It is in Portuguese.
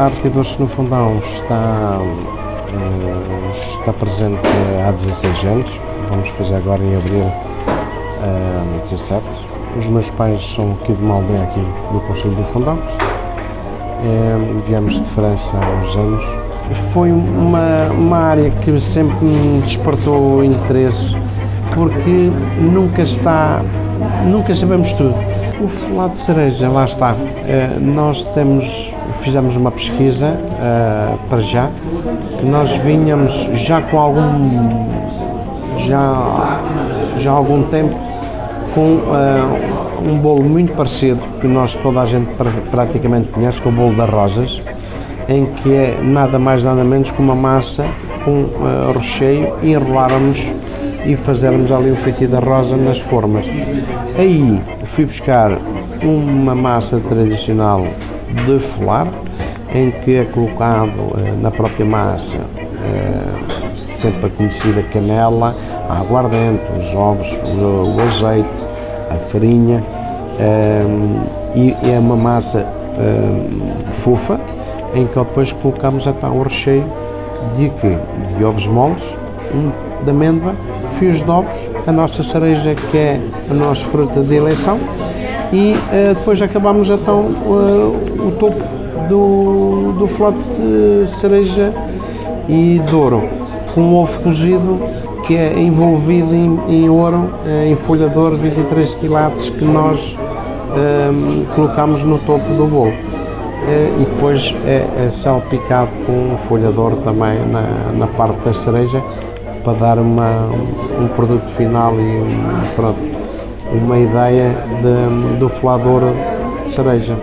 A Arte e Doces no Fundão está, hum, está presente há 16 anos, vamos fazer agora em abril hum, 17. Os meus pais são aqui de uma aldeia aqui do Conselho do Fundão. Viemos de França há uns anos. Foi uma, uma área que sempre me despertou interesse, porque nunca está, nunca sabemos tudo. O folado de cereja, lá está. Eh, Nós temos, fizemos uma pesquisa eh, para já, que nós vinhamos já com algum, já, já há algum tempo com eh, um bolo muito parecido, que nós toda a gente pra- praticamente conhece, que é o bolo das rosas, em que é nada mais nada menos que uma massa com eh, recheio e enrolarmos e fazermos ali o feitio da rosa nas formas. Aí fui buscar uma massa tradicional de folar, em que é colocado eh, na própria massa eh, sempre a conhecida canela, a aguardente, os ovos, o, o azeite, a farinha e é uma massa fofa em que depois colocamos então o recheio de quê? De ovos moles, de amêndoa, fios de ovos, a nossa cereja que é a nossa fruta de eleição e eh, depois acabamos então eh, o topo do, do flote de cereja e de ouro com um ovo cozido que é envolvido em, em ouro, eh, em folha de ouro 23 quilates que nós colocamos no topo do bolo. Eh, e depois é, é salpicado com folha de ouro também na, na parte da cereja para dar uma, um produto final e pronto, uma ideia de, do folador de cereja.